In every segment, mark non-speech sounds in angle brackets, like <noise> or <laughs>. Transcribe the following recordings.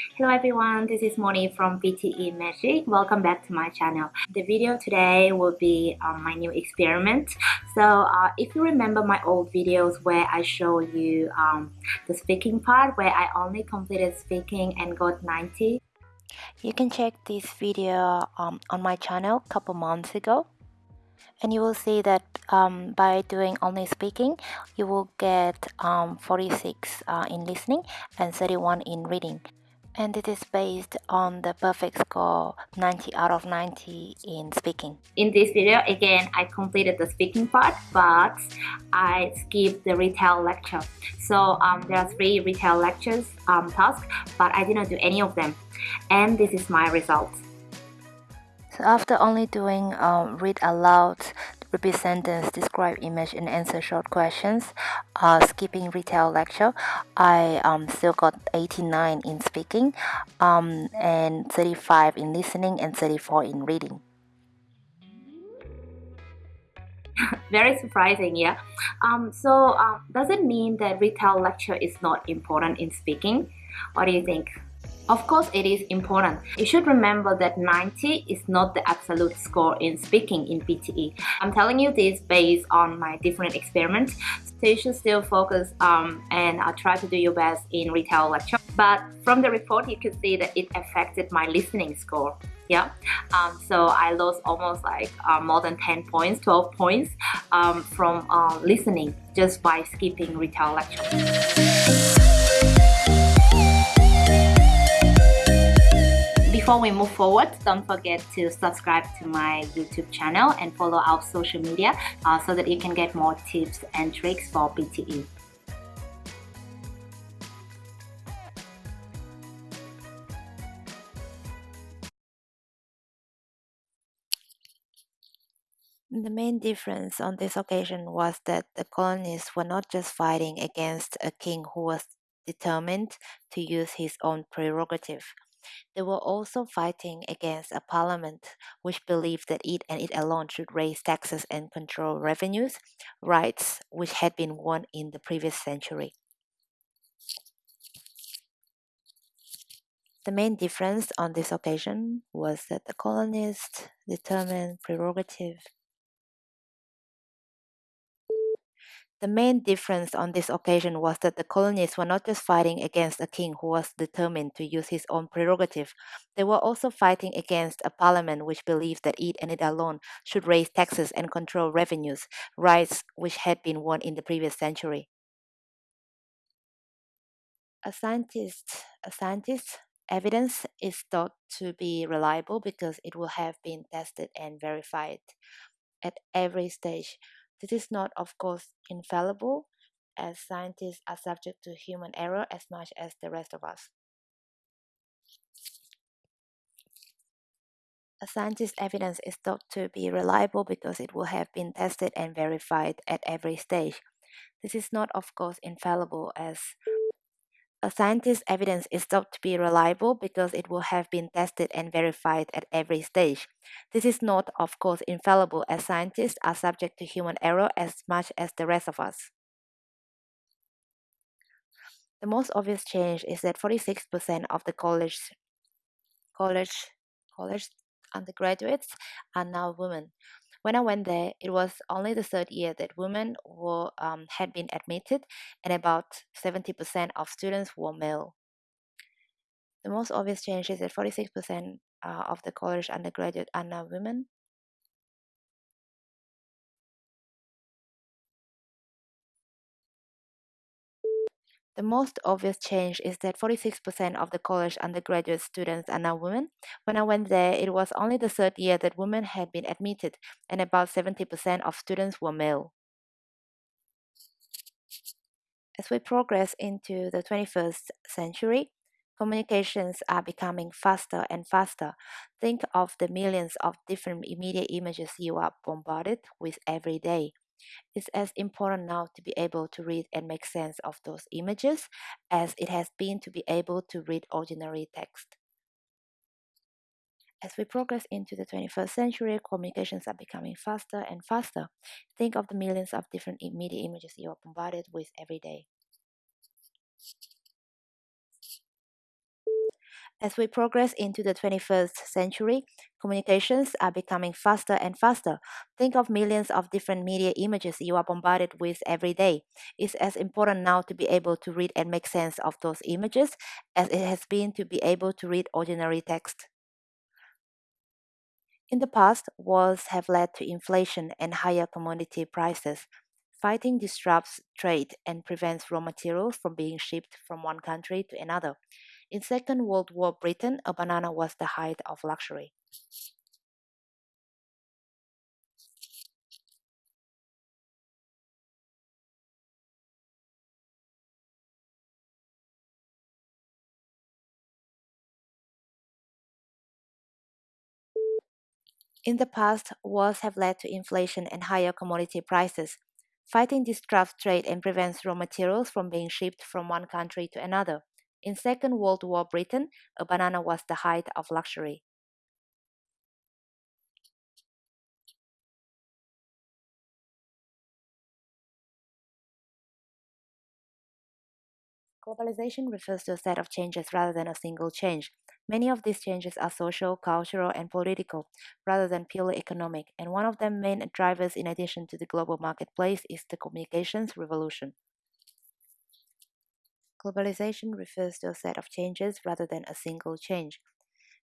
Hello everyone, this is Moni from PTE Magic. Welcome back to my channel. The video today will be um, my new experiment. So uh, if you remember my old videos where I show you um, the speaking part where I only completed speaking and got 90. You can check this video um, on my channel a couple months ago and you will see that um, by doing only speaking you will get um, 46 uh, in listening and 31 in reading and it is based on the perfect score 90 out of 90 in speaking. In this video again I completed the speaking part but I skipped the retell lecture. So um, there are three retell lectures um, tasks but I didn't do any of them and this is my result. So after only doing um, read aloud, repeat sentence, describe image and answer short questions, uh, skipping retell lecture, I um, still got 89 in speaking um, and 35 in listening and 34 in reading. <laughs> Very surprising, yeah. Um, so uh, does it mean that retell lecture is not important in speaking? What do you think? Of course, it is important. You should remember that 90 is not the absolute score in speaking in PTE. I'm telling you this based on my different experiments. So you should still focus um, and uh, try to do your best in retell lecture. But from the report, you can see that it affected my listening score. Yeah, um, so I lost almost like uh, more than 10 points, 12 points um, from uh, listening just by skipping retell lecture. Before we move forward, don't forget to subscribe to my YouTube channel and follow our social media uh, so that you can get more tips and tricks for PTE. The main difference on this occasion was that the colonists were not just fighting against a king who was determined to use his own prerogative. They were also fighting against a parliament which believed that it and it alone should raise taxes and control revenues, rights which had been won in the previous century. The main difference on this occasion was that the colonists determined prerogative The main difference on this occasion was that the colonists were not just fighting against a king who was determined to use his own prerogative, they were also fighting against a parliament which believed that it and it alone should raise taxes and control revenues, rights which had been won in the previous century. A scientist, a scientist evidence is thought to be reliable because it will have been tested and verified at every stage this is not, of course, infallible, as scientists are subject to human error as much as the rest of us. A scientist's evidence is thought to be reliable because it will have been tested and verified at every stage. This is not, of course, infallible as a scientist's evidence is thought to be reliable because it will have been tested and verified at every stage. This is not, of course, infallible as scientists are subject to human error as much as the rest of us. The most obvious change is that 46% of the college, college, college undergraduates are now women, when I went there, it was only the third year that women were um, had been admitted, and about 70% of students were male. The most obvious change is that 46% uh, of the college undergraduate are now women, The most obvious change is that 46% of the college undergraduate students are now women. When I went there, it was only the third year that women had been admitted, and about 70% of students were male. As we progress into the 21st century, communications are becoming faster and faster. Think of the millions of different immediate images you are bombarded with every day. It's as important now to be able to read and make sense of those images as it has been to be able to read ordinary text. As we progress into the 21st century, communications are becoming faster and faster. Think of the millions of different media images you are bombarded with every day. As we progress into the 21st century, communications are becoming faster and faster. Think of millions of different media images you are bombarded with every day. It's as important now to be able to read and make sense of those images as it has been to be able to read ordinary text. In the past, wars have led to inflation and higher commodity prices. Fighting disrupts trade and prevents raw materials from being shipped from one country to another. In Second World War Britain, a banana was the height of luxury. In the past, wars have led to inflation and higher commodity prices. Fighting disrupts trade and prevents raw materials from being shipped from one country to another. In Second World War Britain, a banana was the height of luxury. Globalization refers to a set of changes rather than a single change. Many of these changes are social, cultural, and political, rather than purely economic, and one of the main drivers in addition to the global marketplace is the communications revolution. Globalization refers to a set of changes rather than a single change.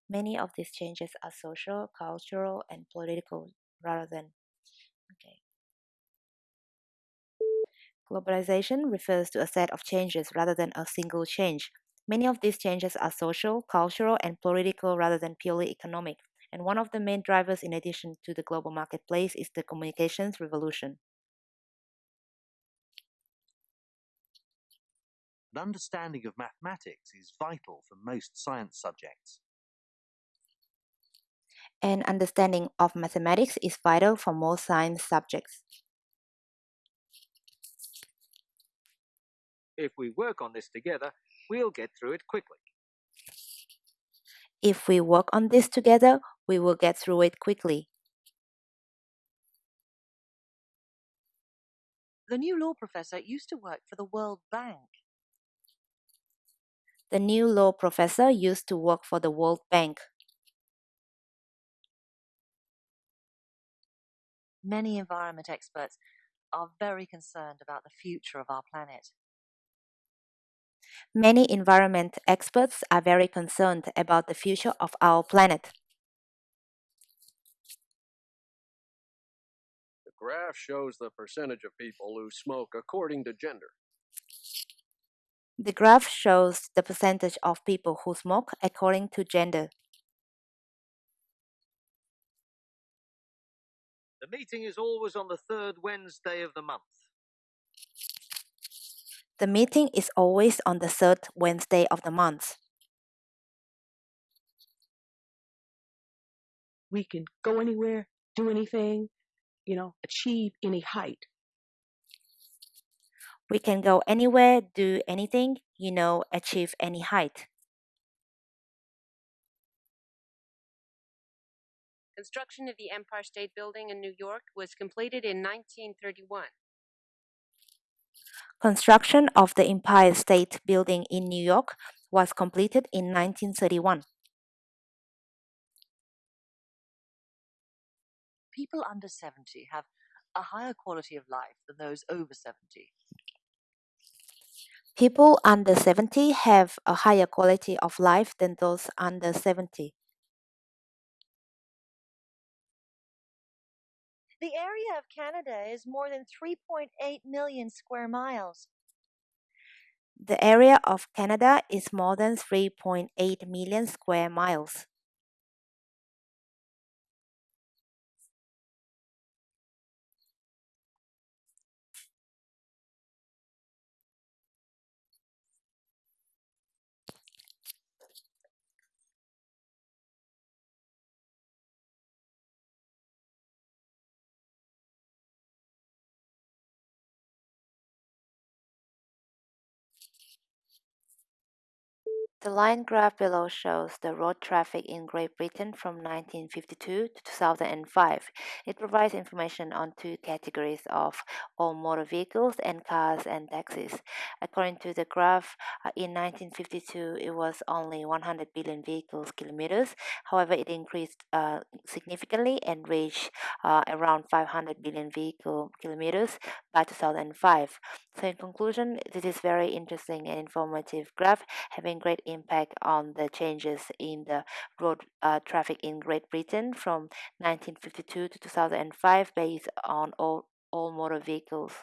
Many of these changes are social, cultural, and political rather than. Okay. Globalization refers to a set of changes rather than a single change. Many of these changes are social, cultural, and political rather than purely economic. And one of the main drivers, in addition to the global marketplace, is the communications revolution. An understanding of mathematics is vital for most science subjects. An understanding of mathematics is vital for most science subjects. If we work on this together, we'll get through it quickly. If we work on this together, we will get through it quickly. The new law professor used to work for the World Bank. The new law professor used to work for the World Bank. Many environment experts are very concerned about the future of our planet. Many environment experts are very concerned about the future of our planet. The graph shows the percentage of people who smoke according to gender. The graph shows the percentage of people who smoke according to gender. The meeting is always on the third Wednesday of the month. The meeting is always on the third Wednesday of the month. We can go anywhere, do anything, you know, achieve any height. We can go anywhere, do anything, you know, achieve any height. Construction of the Empire State Building in New York was completed in 1931. Construction of the Empire State Building in New York was completed in 1931. People under 70 have a higher quality of life than those over 70. People under 70 have a higher quality of life than those under 70. The area of Canada is more than 3.8 million square miles. The area of Canada is more than 3.8 million square miles. The line graph below shows the road traffic in Great Britain from 1952 to 2005. It provides information on two categories of all motor vehicles and cars and taxis. According to the graph, uh, in 1952 it was only 100 billion vehicles kilometers. However, it increased uh, significantly and reached uh, around 500 billion vehicle kilometers by 2005. So in conclusion, this is very interesting and informative graph having great impact on the changes in the road uh, traffic in Great Britain from 1952 to 2005 based on all, all motor vehicles.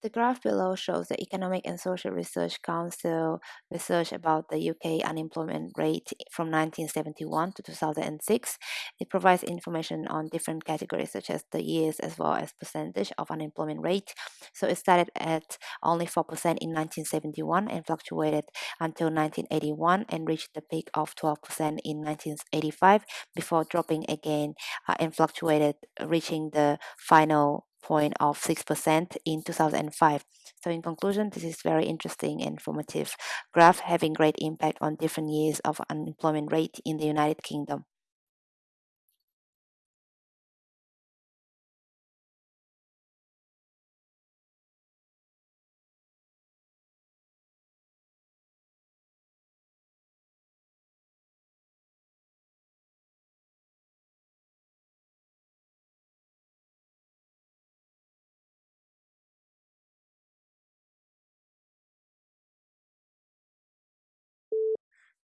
The graph below shows the Economic and Social Research Council research about the UK unemployment rate from 1971 to 2006. It provides information on different categories such as the years as well as percentage of unemployment rate. So it started at only 4% in 1971 and fluctuated until 1981 and reached the peak of 12% in 1985 before dropping again uh, and fluctuated reaching the final point of 6% in 2005. So in conclusion, this is very interesting and informative graph having great impact on different years of unemployment rate in the United Kingdom.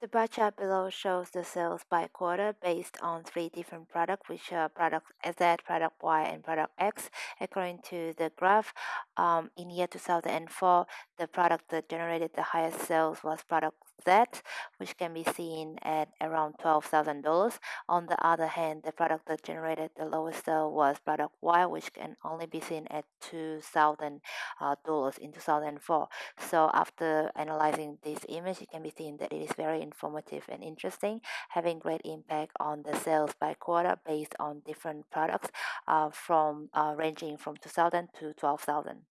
The bar chart below shows the sales by quarter based on three different products, which are product Z, product Y, and product X. According to the graph, um, in year 2004, the product that generated the highest sales was product Z, which can be seen at around $12,000. On the other hand, the product that generated the lowest sale was product Y, which can only be seen at $2,000 uh, in 2004. So after analyzing this image, it can be seen that it is very informative and interesting, having great impact on the sales by quarter based on different products uh, from uh, ranging from 2000 to 12,000.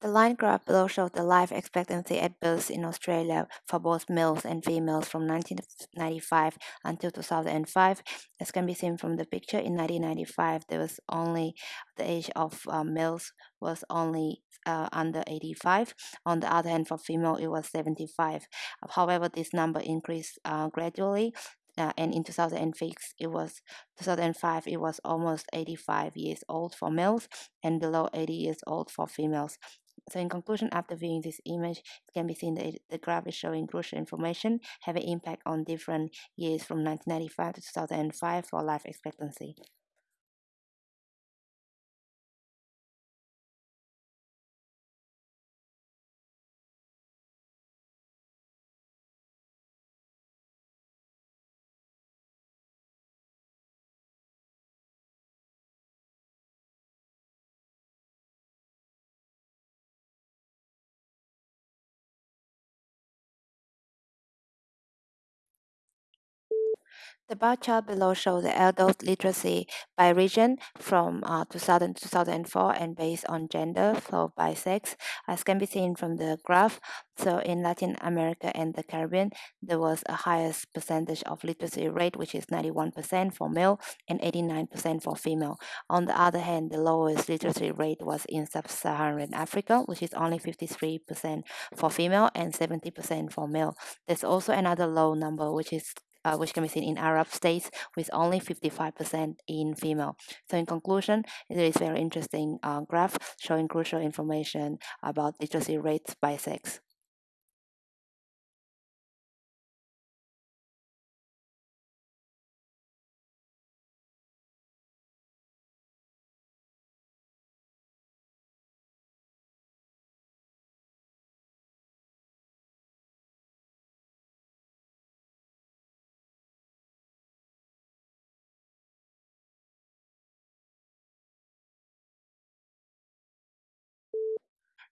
The line graph below shows the life expectancy at birth in Australia for both males and females from 1995 until 2005. As can be seen from the picture, in 1995 there was only the age of uh, males was only uh, under 85. On the other hand, for female it was 75. However, this number increased uh, gradually uh, and in 2006 it was 2005 it was almost 85 years old for males and below 80 years old for females so in conclusion, after viewing this image, it can be seen that it, the graph is showing crucial information having impact on different years from 1995 to 2005 for life expectancy. The bar chart below shows the adult literacy by region from uh, 2000 to 2004 and based on gender, so by sex, as can be seen from the graph. So in Latin America and the Caribbean, there was a highest percentage of literacy rate, which is 91% for male and 89% for female. On the other hand, the lowest literacy rate was in Sub-Saharan Africa, which is only 53% for female and 70% for male. There's also another low number, which is uh, which can be seen in Arab states, with only 55% in female. So in conclusion, it is very interesting uh, graph showing crucial information about literacy rates by sex.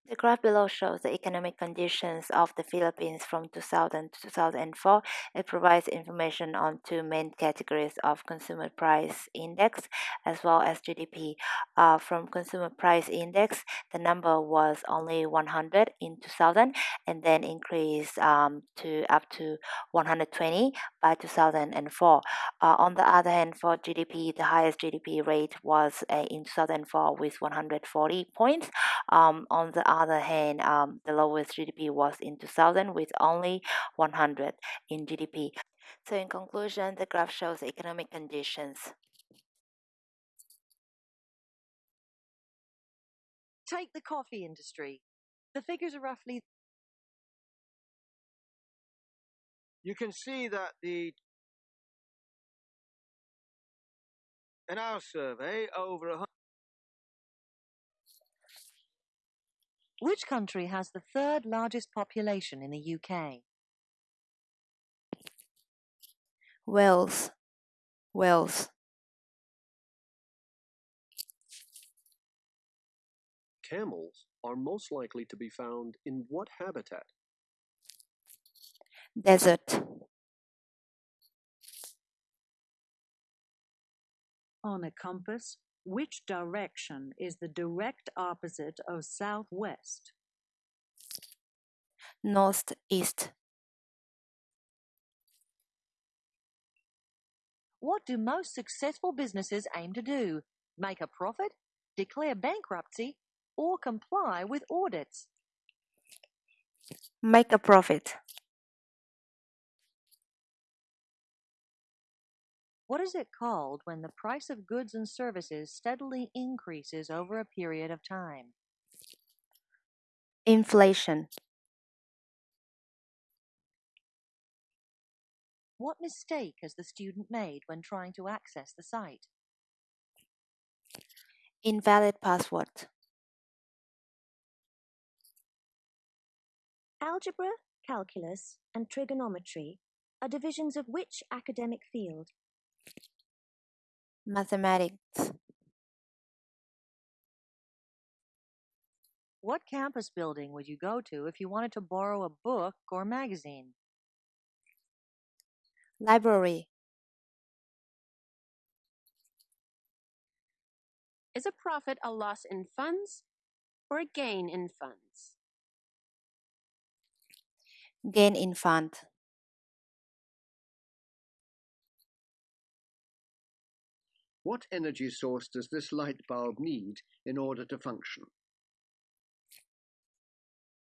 The graph below shows the economic conditions of the Philippines from 2000 to 2004. It provides information on two main categories of consumer price index as well as GDP. Uh, from consumer price index, the number was only 100 in 2000 and then increased um, to up to 120 by 2004. Uh, on the other hand, for GDP, the highest GDP rate was uh, in 2004 with 140 points. Um, on the other hand, um, the lowest GDP was in 2000 with only 100 in GDP. So in conclusion, the graph shows economic conditions. Take the coffee industry. The figures are roughly You can see that the in our survey over a Which country has the third largest population in the UK? Wales. Wales. Camels are most likely to be found in what habitat? Desert. On a compass, which direction is the direct opposite of southwest? Northeast. What do most successful businesses aim to do? Make a profit, declare bankruptcy, or comply with audits? Make a profit. What is it called when the price of goods and services steadily increases over a period of time? Inflation. What mistake has the student made when trying to access the site? Invalid password. Algebra, calculus, and trigonometry are divisions of which academic field? Mathematics. What campus building would you go to if you wanted to borrow a book or magazine? Library. Is a profit a loss in funds or a gain in funds? Gain in fund. What energy source does this light bulb need in order to function?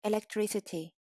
Electricity.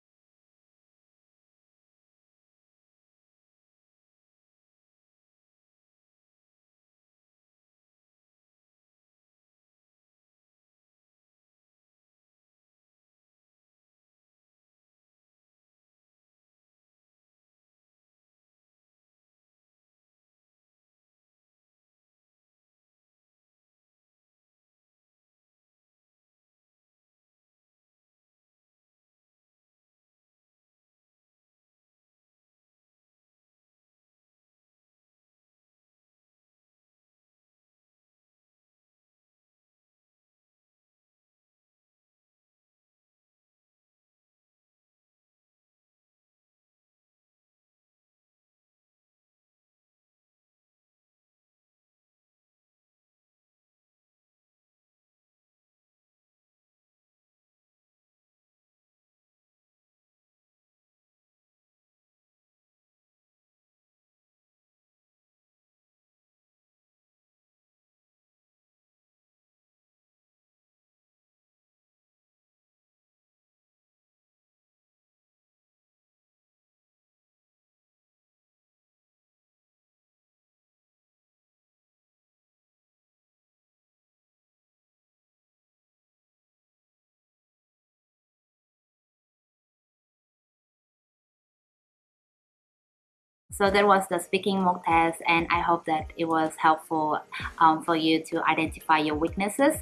So that was the speaking mock test and I hope that it was helpful um, for you to identify your weaknesses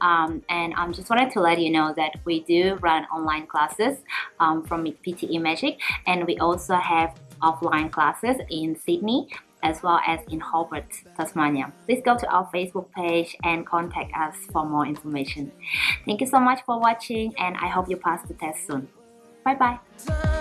um, and I um, just wanted to let you know that we do run online classes um, from PTE Magic and we also have offline classes in Sydney as well as in Hobart, Tasmania. Please go to our Facebook page and contact us for more information. Thank you so much for watching and I hope you pass the test soon. Bye bye.